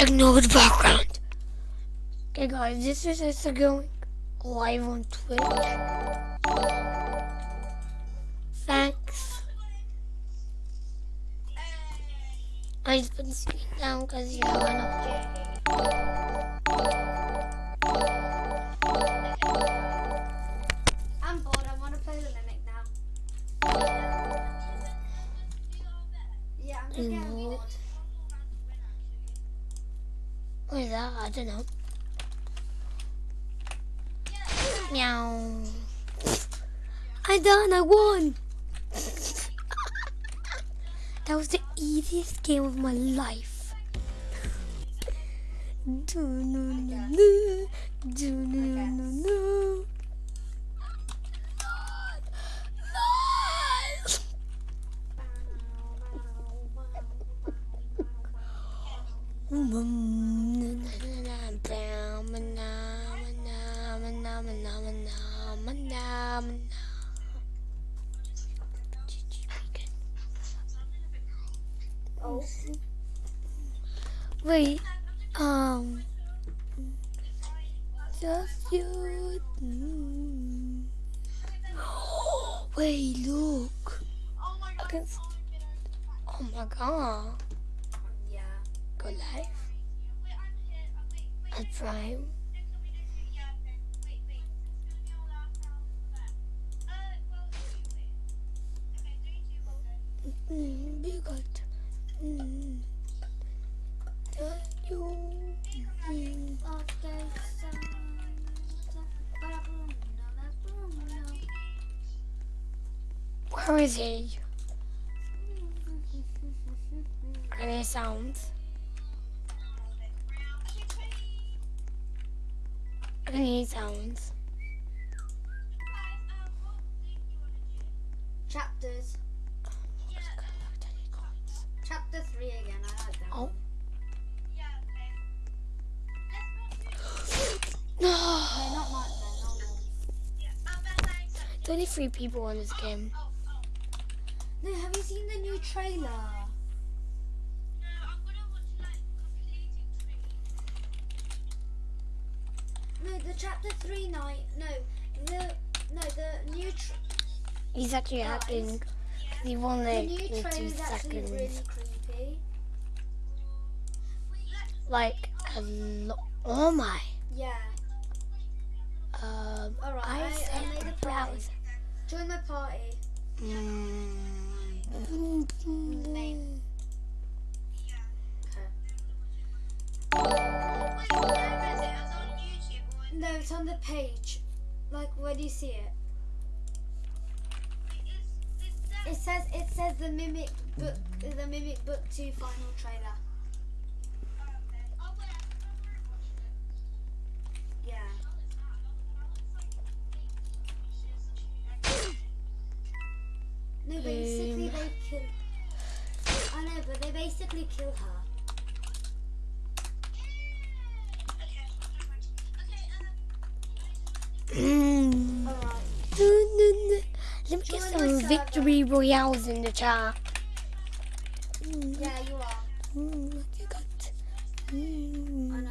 Ignore the background. Okay guys, this is us going live on Twitch. Thanks. I just put the screen down because you're enough. I'm bored. I want to play the Mimic now. Yeah, I'm just getting bored. What is that? I don't know. Meow. I done, I won! that was the easiest game of my life. Do no no no, do no. Wait, um, just you. mm. Wait, look. I can. s- Oh my god. Go live. At Prime. Mm, be good. Mm. You. Mm. Where is he? Any sounds? Any sounds? Chapters. Chapter 3 again. I like that. Oh. No! No, not Nightmare. Normal. There's only three people in this game. No, have you seen the new trailer? No, the chapter 3 night. No, the. No, the new. He's actually Guys, hacking. He won the in two trailer is actually seconds. really creepy. Like a lot. Oh my. Yeah. Um, Alright, I I, I made a party. Join my party. Mm. Name. It's on the page. Like, where do you see it? It says it says the mimic book the mimic book two final trailer. Yeah. No, basically Um. they kill. I know, but they basically kill her. Mm. Alright. Let me get Join some victory royales in the chat. Mm. Yeah, you are. Mm, what you got? Mm.